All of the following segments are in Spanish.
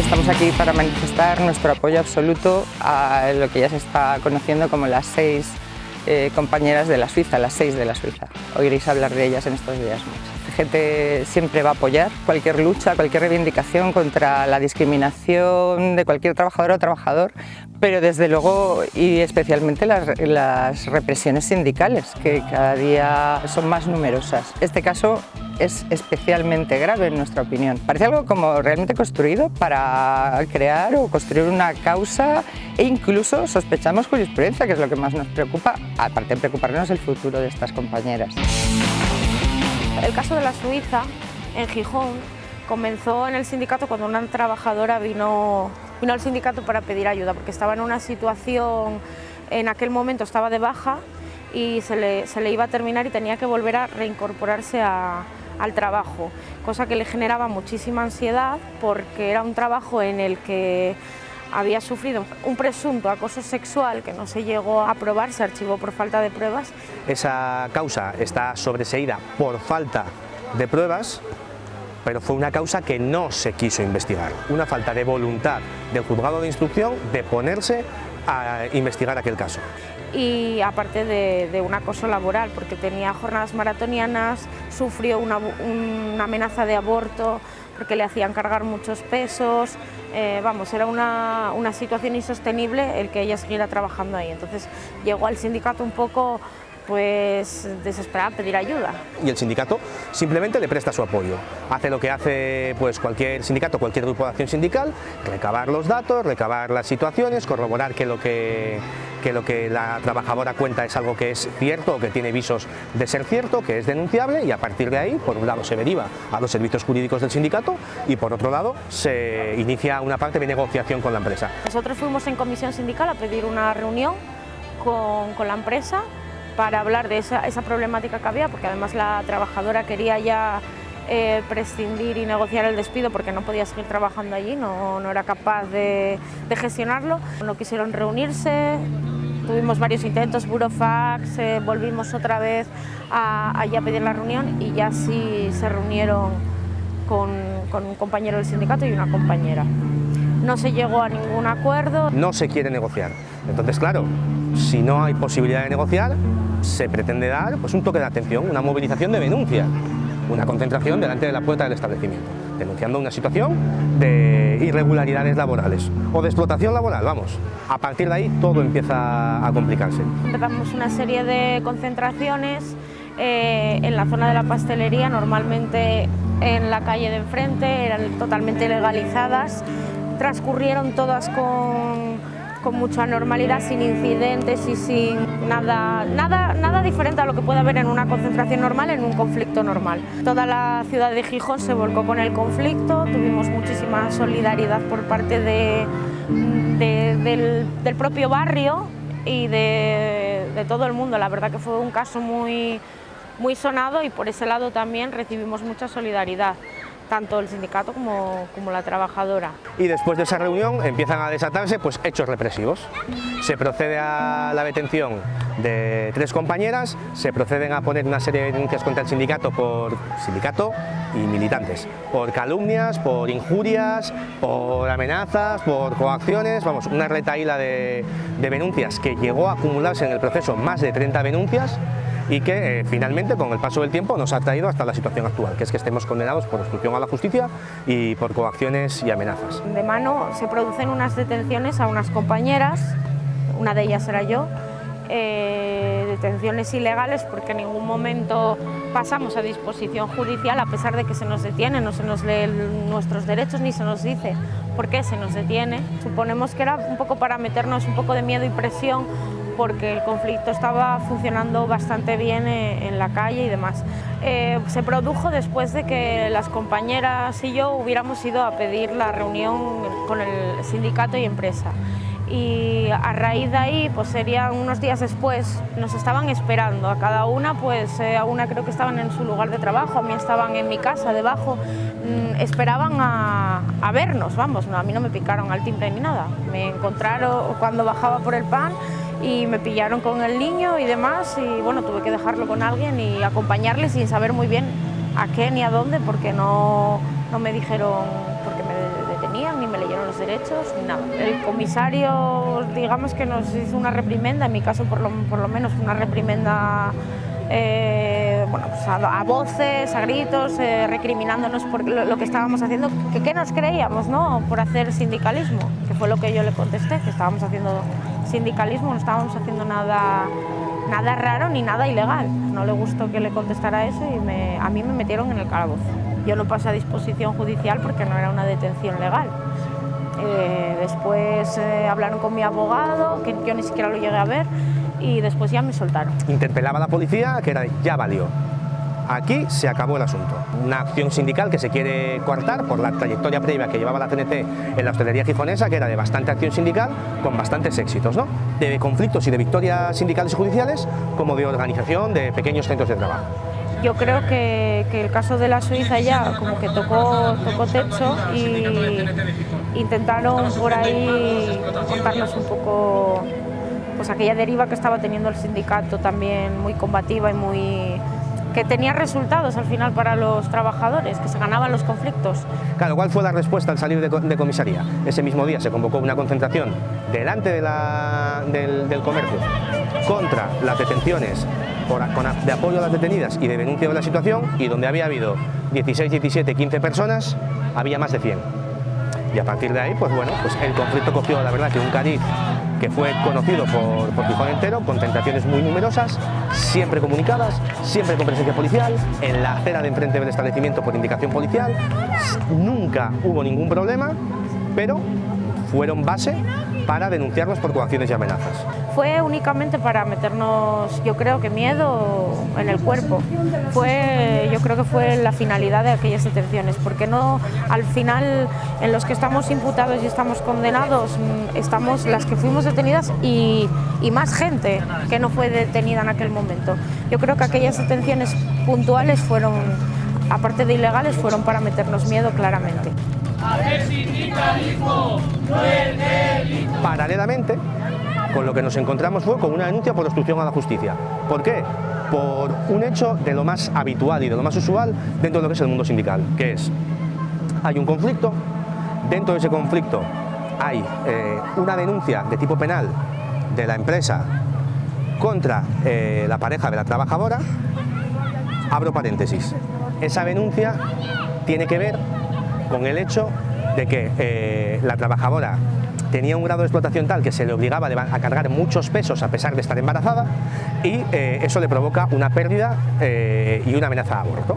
Estamos aquí para manifestar nuestro apoyo absoluto a lo que ya se está conociendo como las seis eh, compañeras de la Suiza, las seis de la Suiza. Oiréis hablar de ellas en estos días mucho. gente siempre va a apoyar cualquier lucha, cualquier reivindicación contra la discriminación de cualquier trabajador o trabajador, pero desde luego y especialmente las, las represiones sindicales, que cada día son más numerosas. Este caso es especialmente grave en nuestra opinión. Parece algo como realmente construido para crear o construir una causa e incluso sospechamos jurisprudencia, que es lo que más nos preocupa, aparte de preocuparnos el futuro de estas compañeras. El caso de la Suiza, en Gijón, comenzó en el sindicato cuando una trabajadora vino, vino al sindicato para pedir ayuda, porque estaba en una situación, en aquel momento estaba de baja y se le, se le iba a terminar y tenía que volver a reincorporarse a, al trabajo, cosa que le generaba muchísima ansiedad porque era un trabajo en el que había sufrido un presunto acoso sexual que no se llegó a probar, se archivó por falta de pruebas. Esa causa está sobreseída por falta de pruebas, pero fue una causa que no se quiso investigar, una falta de voluntad del juzgado de instrucción de ponerse a investigar aquel caso y aparte de, un acoso laboral, porque tenía jornadas maratonianas, sufrió una, amenaza de aborto, porque le hacían cargar muchos pesos, eh, vamos, era una, una situación insostenible el que ella siguiera trabajando ahí. Entonces llegó al sindicato un poco pues desesperada pedir ayuda. Y el sindicato simplemente le presta su apoyo. Hace lo que hace pues cualquier sindicato, cualquier grupo de acción sindical, recabar los datos, recabar las situaciones, corroborar que lo que, que lo que la trabajadora cuenta es algo que es cierto o que tiene visos de ser cierto, que es denunciable y a partir de ahí, por un lado se deriva a los servicios jurídicos del sindicato y por otro lado se inicia una parte de negociación con la empresa. Nosotros fuimos en comisión sindical a pedir una reunión con, con la empresa para hablar de esa, problemática que había, porque además la trabajadora quería ya eh, prescindir y negociar el despido porque no podía seguir trabajando allí, no, era capaz de, gestionarlo. No quisieron reunirse, tuvimos varios intentos, burofax, eh, volvimos otra vez a, a pedir la reunión y ya sí se reunieron con un compañero del sindicato y una compañera. No se llegó a ningún acuerdo. No se quiere negociar. Entonces, claro, si no hay posibilidad de negociar, se pretende dar pues, un toque de atención, una movilización de denuncia, una concentración delante de la puerta del establecimiento, denunciando una situación de irregularidades laborales o de explotación laboral, vamos. A partir de ahí todo empieza a complicarse. Empezamos una serie de concentraciones eh, en la zona de la pastelería, normalmente en la calle de enfrente, eran totalmente legalizadas, transcurrieron todas con con mucha normalidad, sin incidentes y sin nada, nada, nada diferente a lo que puede haber en una concentración normal, en un conflicto normal. Toda la ciudad de Gijón se volcó con el conflicto, tuvimos muchísima solidaridad por parte de, del, propio barrio y de, de, todo el mundo. La verdad que fue un caso muy, muy sonado y por ese lado también recibimos mucha solidaridad tanto el sindicato como, como, la trabajadora. Y después de esa reunión empiezan a desatarse pues, hechos represivos. Se procede a la detención de tres compañeras, se proceden a poner una serie de denuncias contra el sindicato por sindicato y militantes, por calumnias, por injurias, por amenazas, por coacciones, vamos, una retaíla de, de denuncias que llegó a acumularse en el proceso más de 30 denuncias y que eh, finalmente con el paso del tiempo nos ha traído hasta la situación actual, que es que estemos condenados por obstrucción a la justicia y por coacciones y amenazas. De mano se producen unas detenciones a unas compañeras, una de ellas era yo, eh, detenciones ilegales porque en ningún momento pasamos a disposición judicial a pesar de que se nos detiene, no se nos lee nuestros derechos ni se nos dice por qué se nos detiene. Suponemos que era un poco para meternos un poco de miedo y presión porque el conflicto estaba funcionando bastante bien eh, en la calle y demás. Eh, se produjo después de que las compañeras y yo hubiéramos ido a pedir la reunión con el sindicato y empresa. Y a raíz de ahí, pues serían unos días después, nos estaban esperando. A cada una, pues eh, a una creo que estaban en su lugar de trabajo, a mí estaban en mi casa debajo, mm, esperaban a, a, vernos, vamos, no, a mí no me picaron al timbre ni nada, me encontraron cuando bajaba por el pan y me pillaron con el niño y demás y bueno, tuve que dejarlo con alguien y acompañarle sin saber muy bien a qué ni a dónde porque no, no me dijeron por qué me detenían, ni me leyeron los derechos, ni nada. El comisario, digamos que nos hizo una reprimenda, en mi caso por lo, por lo menos una reprimenda eh, bueno, pues a, voces, a gritos, eh, recriminándonos por lo, que estábamos haciendo, que qué nos creíamos ¿no? por hacer sindicalismo, que fue lo que yo le contesté, que estábamos haciendo sindicalismo, no estábamos haciendo nada, nada raro ni nada ilegal. No le gustó que le contestara eso y a mí me metieron en el calabozo. Yo no pasé a disposición judicial porque no era una detención legal. Eh, después hablaron con mi abogado, que yo ni siquiera lo llegué a ver, y después ya me soltaron. Interpelaba a la policía que era ya valió. Aquí se acabó el asunto. Una acción sindical que se quiere coartar por la trayectoria previa que llevaba la CNT en la hostelería gijonesa, que era de bastante acción sindical, con bastantes éxitos, ¿no? de conflictos y de victorias sindicales y judiciales, como de organización de pequeños centros de trabajo. Yo creo que, que el caso de la Suiza ya como que tocó, tocó techo y intentaron por ahí contarnos un poco pues aquella deriva que estaba teniendo el sindicato también muy combativa y muy que tenía resultados al final para los trabajadores, que se ganaban los conflictos. Claro, ¿cuál fue la respuesta al salir de, comisaría? Ese mismo día se convocó una concentración delante de del, comercio contra las detenciones de apoyo a las detenidas y de denuncia de la situación y donde había habido 16, 17, 15 personas, había más de 100. Y a partir de ahí, pues bueno, pues el conflicto cogió la verdad que un cariz que fue conocido por, por Gijón entero, con tentaciones muy numerosas, siempre comunicadas, siempre con presencia policial, en la acera de enfrente del establecimiento por indicación policial, nunca hubo ningún problema, pero fueron base para denunciarnos por coacciones y amenazas. Fue únicamente para meternos, yo creo que miedo en el cuerpo. Fue, yo creo que fue la finalidad de aquellas detenciones, porque no, al final, en los que estamos imputados y estamos condenados, mm, estamos las que fuimos detenidas y, y más gente que no fue detenida en aquel momento. Yo creo que aquellas detenciones puntuales fueron, aparte de ilegales, fueron para meternos miedo claramente. Paralelamente, con lo que nos encontramos fue con una denuncia por obstrucción a la justicia. ¿Por qué? Por un hecho de lo más habitual y de lo más usual dentro de lo que es el mundo sindical, que es, hay un conflicto, dentro de ese conflicto hay eh, una denuncia de tipo penal de la empresa contra eh, la pareja de la trabajadora, abro paréntesis, esa denuncia tiene que ver con el hecho de que eh, la trabajadora tenía un grado de explotación tal que se le obligaba a cargar muchos pesos a pesar de estar embarazada y eh, eso le provoca una pérdida eh, y una amenaza de aborto.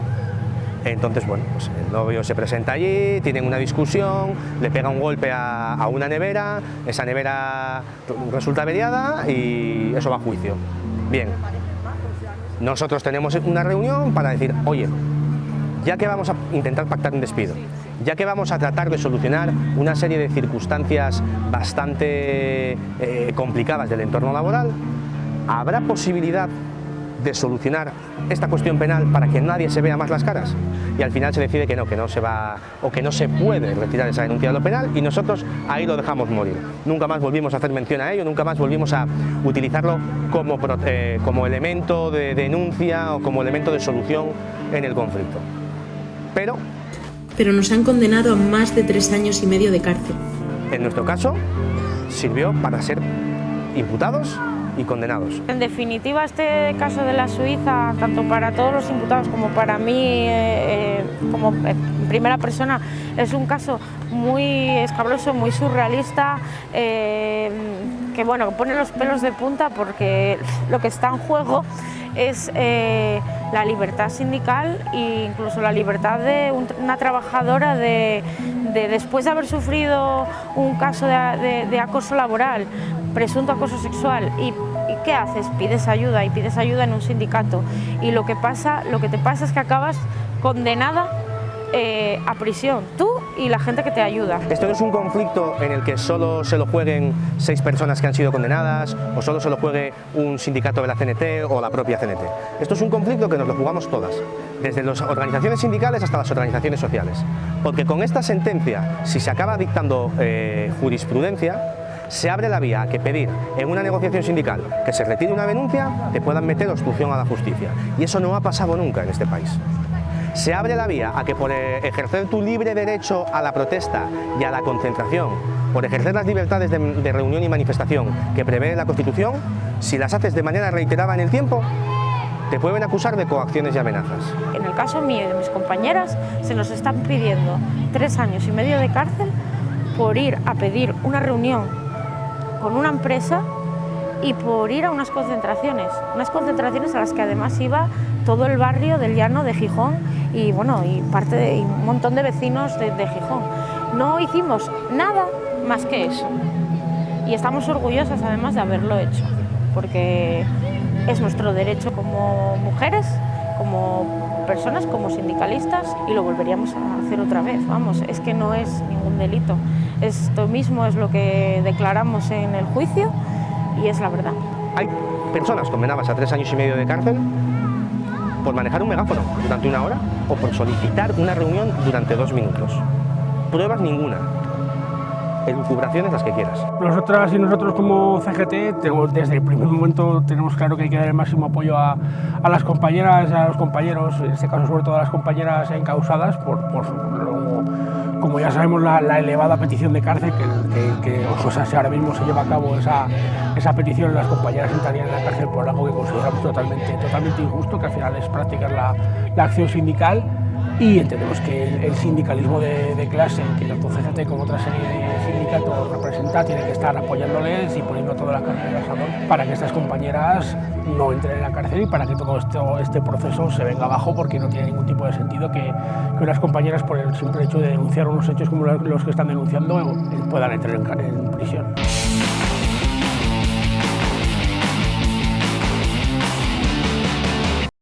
Entonces, bueno, pues el novio se presenta allí, tienen una discusión, le pega un golpe a, a una nevera, esa nevera resulta averiada y eso va a juicio. Bien, nosotros tenemos una reunión para decir, oye, ya que vamos a intentar pactar un despido, ya que vamos a tratar de solucionar una serie de circunstancias bastante eh, complicadas del entorno laboral, ¿habrá posibilidad de solucionar esta cuestión penal para que nadie se vea más las caras y al final se decide que no, que no se va o que no se puede retirar esa denuncia de lo penal y nosotros ahí lo dejamos morir. Nunca más volvimos a hacer mención a ello, nunca más volvimos a utilizarlo como, eh, como elemento de denuncia o como elemento de solución en el conflicto pero... Pero nos han condenado a más de tres años y medio de cárcel. En nuestro caso, sirvió para ser imputados y condenados. En definitiva, este caso de la Suiza, tanto para todos los imputados como para mí, eh, eh, como primera persona, es un caso muy escabroso, muy surrealista, eh, que bueno, pone los pelos de punta porque lo que está en juego es eh, la libertad sindical e incluso la libertad de una trabajadora de, después de haber sufrido un caso de, acoso laboral, presunto acoso sexual y, y, ¿qué haces? Pides ayuda y pides ayuda en un sindicato y lo que, pasa, lo que te pasa es que acabas condenada eh, a prisión, tú y la gente que te ayuda. Esto no es un conflicto en el que solo se lo jueguen seis personas que han sido condenadas o solo se lo juegue un sindicato de la CNT o la propia CNT. Esto es un conflicto que nos lo jugamos todas, desde las organizaciones sindicales hasta las organizaciones sociales. Porque con esta sentencia, si se acaba dictando eh, jurisprudencia, se abre la vía a que pedir en una negociación sindical que se retire una denuncia, te puedan meter obstrucción a la justicia. Y eso no ha pasado nunca en este país. Se abre la vía a que por ejercer tu libre derecho a la protesta y a la concentración, por ejercer las libertades de, reunión y manifestación que prevé la Constitución, si las haces de manera reiterada en el tiempo, te pueden acusar de coacciones y amenazas. En el caso mío y de mis compañeras, se nos están pidiendo tres años y medio de cárcel por ir a pedir una reunión con una empresa y por ir a unas concentraciones, unas concentraciones a las que además iba todo el barrio del llano de Gijón y, bueno, y, parte y un montón de vecinos de, de Gijón. No hicimos nada más que eso y estamos orgullosas además de haberlo hecho, porque es nuestro derecho como mujeres, como personas, como sindicalistas y lo volveríamos a hacer otra vez, vamos, es que no es ningún delito. Esto mismo es lo que declaramos en el juicio y es la verdad. Hay personas condenadas a tres años y medio de cárcel por manejar un megáfono durante una hora o por solicitar una reunión durante dos minutos. Pruebas ninguna, elucubraciones las que quieras. Nosotras y nosotros como CGT, desde el primer momento tenemos claro que hay que dar el máximo apoyo a, a las compañeras, a los compañeros, en este caso sobre todo a las compañeras encausadas por, por como ya sabemos, la, elevada petición de cárcel, que, que, que o sea, si ahora mismo se lleva a cabo esa, esa petición, las compañeras entrarían en la cárcel por algo que consideramos totalmente, totalmente injusto, que al final es practicar la, la acción sindical y entendemos que el, el sindicalismo de, de, clase, que tanto CGT como otra serie de representa, tiene que estar apoyándoles y poniendo toda la carga del asador para que estas compañeras no entren en la cárcel y para que todo este proceso se venga abajo porque no tiene ningún tipo de sentido que, unas compañeras por el simple hecho de denunciar unos hechos como los que están denunciando puedan entrar en, en prisión.